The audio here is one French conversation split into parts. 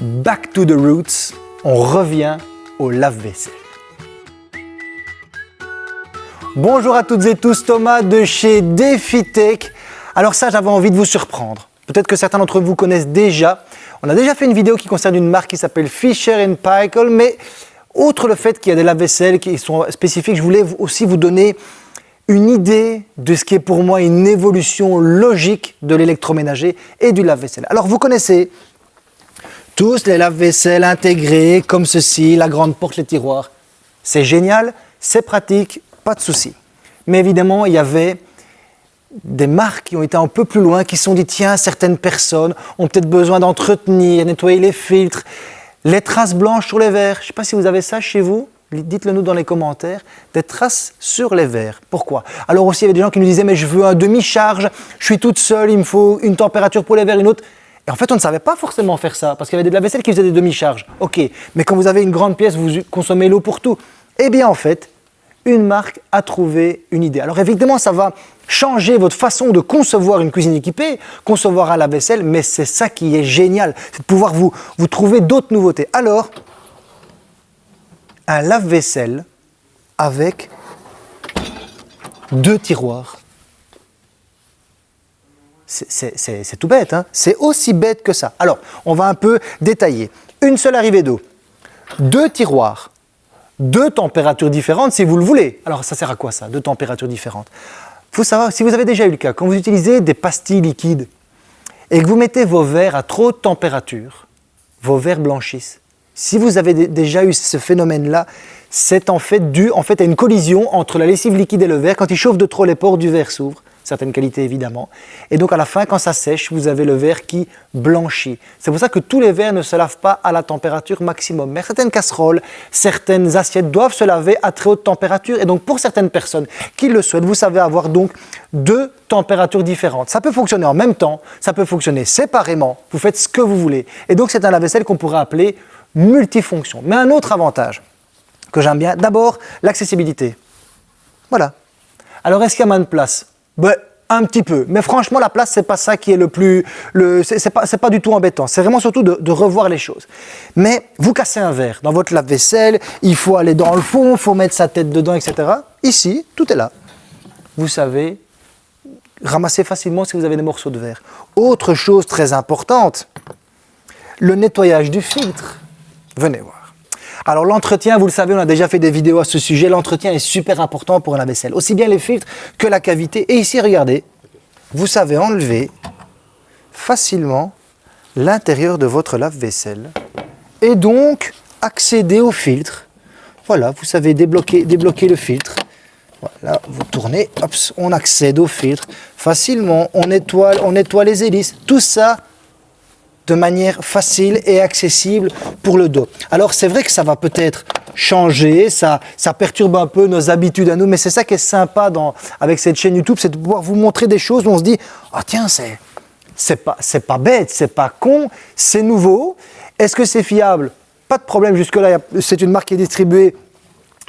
Back to the roots, on revient au lave-vaisselle. Bonjour à toutes et tous, Thomas de chez DefiTech. Alors ça, j'avais envie de vous surprendre. Peut-être que certains d'entre vous connaissent déjà. On a déjà fait une vidéo qui concerne une marque qui s'appelle Fisher Paykel, mais outre le fait qu'il y a des lave-vaisselle qui sont spécifiques, je voulais aussi vous donner une idée de ce qui est pour moi une évolution logique de l'électroménager et du lave-vaisselle. Alors vous connaissez tous les lave-vaisselle intégrés comme ceci, la grande porte, les tiroirs. C'est génial, c'est pratique, pas de souci. Mais évidemment, il y avait des marques qui ont été un peu plus loin, qui se sont dit tiens, certaines personnes ont peut-être besoin d'entretenir, nettoyer les filtres, les traces blanches sur les verres. Je ne sais pas si vous avez ça chez vous, dites-le nous dans les commentaires, des traces sur les verres. Pourquoi? Alors aussi, il y avait des gens qui nous disaient mais je veux un demi-charge, je suis toute seule, il me faut une température pour les verres, une autre. Et en fait, on ne savait pas forcément faire ça, parce qu'il y avait des lave-vaisselle qui faisaient des demi-charges. Ok, mais quand vous avez une grande pièce, vous consommez l'eau pour tout. Eh bien, en fait, une marque a trouvé une idée. Alors évidemment, ça va changer votre façon de concevoir une cuisine équipée, concevoir un lave-vaisselle, mais c'est ça qui est génial, c'est de pouvoir vous trouver d'autres nouveautés. Alors, un lave-vaisselle avec deux tiroirs c'est tout bête, hein c'est aussi bête que ça. Alors, on va un peu détailler. Une seule arrivée d'eau, deux tiroirs, deux températures différentes si vous le voulez. Alors, ça sert à quoi ça, deux températures différentes? Faut savoir, si vous avez déjà eu le cas, quand vous utilisez des pastilles liquides et que vous mettez vos verres à trop de température, vos verres blanchissent. Si vous avez déjà eu ce phénomène-là, c'est en fait dû en fait, à une collision entre la lessive liquide et le verre. Quand il chauffe de trop, les pores du verre s'ouvrent certaines qualités évidemment. Et donc à la fin, quand ça sèche, vous avez le verre qui blanchit. C'est pour ça que tous les verres ne se lavent pas à la température maximum. Mais certaines casseroles, certaines assiettes doivent se laver à très haute température. Et donc pour certaines personnes qui le souhaitent, vous savez avoir donc deux températures différentes. Ça peut fonctionner en même temps, ça peut fonctionner séparément. Vous faites ce que vous voulez. Et donc c'est un lave-vaisselle qu'on pourrait appeler multifonction. Mais un autre avantage que j'aime bien, d'abord l'accessibilité. Voilà. Alors est-ce qu'il y a moins de place ben, un petit peu. Mais franchement, la place, c'est pas ça qui est le plus... Le, c'est pas, pas du tout embêtant. C'est vraiment surtout de, revoir les choses. Mais vous cassez un verre dans votre lave-vaisselle, il faut aller dans le fond, il faut mettre sa tête dedans, etc. Ici, tout est là. Vous savez ramasser facilement si vous avez des morceaux de verre. Autre chose très importante, le nettoyage du filtre. Venez voir. Alors l'entretien, vous le savez, on a déjà fait des vidéos à ce sujet, l'entretien est super important pour un lave-vaisselle, aussi bien les filtres que la cavité. Et ici, regardez, vous savez enlever facilement l'intérieur de votre lave-vaisselle et donc accéder au filtre. Voilà, vous savez débloquer, le filtre. Voilà, vous tournez, on accède au filtre facilement, on nettoie, on nettoie les hélices. Tout ça de manière facile et accessible pour le dos. Alors c'est vrai que ça va peut-être changer, ça, ça perturbe un peu nos habitudes à nous, mais c'est ça qui est sympa dans, avec cette chaîne YouTube, c'est de pouvoir vous montrer des choses où on se dit « Ah tiens, c'est pas, pas bête, c'est pas con, c'est nouveau. Est-ce que c'est fiable? Pas de problème, jusque-là, c'est une marque qui est distribuée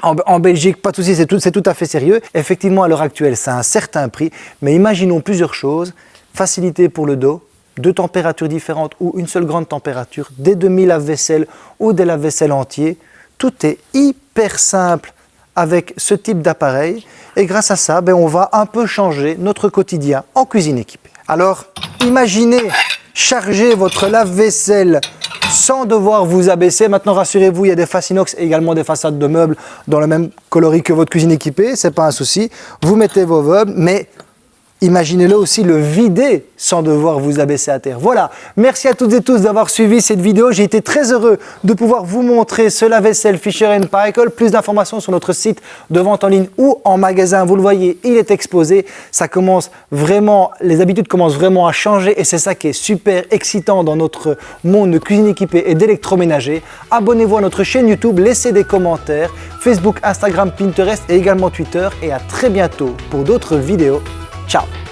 en, en, Belgique, pas de souci, c'est tout, tout à fait sérieux. Effectivement, à l'heure actuelle, c'est un certain prix, mais imaginons plusieurs choses. Facilité pour le dos, deux températures différentes ou une seule grande température, des demi-lave-vaisselle ou des lave-vaisselle entiers, tout est hyper simple avec ce type d'appareil et grâce à ça, ben, on va un peu changer notre quotidien en cuisine équipée. Alors, imaginez charger votre lave-vaisselle sans devoir vous abaisser. Maintenant, rassurez-vous, il y a des faces inox et également des façades de meubles dans le même coloris que votre cuisine équipée, c'est pas un souci. Vous mettez vos meubles, mais Imaginez-le aussi le vider sans devoir vous abaisser à terre. Voilà, merci à toutes et tous d'avoir suivi cette vidéo. J'ai été très heureux de pouvoir vous montrer ce lave-vaisselle Fisher Paykel. Plus d'informations sur notre site de vente en ligne ou en magasin. Vous le voyez, il est exposé. Ça commence vraiment, les habitudes commencent vraiment à changer et c'est ça qui est super excitant dans notre monde de cuisine équipée et d'électroménager. Abonnez-vous à notre chaîne YouTube, laissez des commentaires, Facebook, Instagram, Pinterest et également Twitter. Et à très bientôt pour d'autres vidéos. Tchau!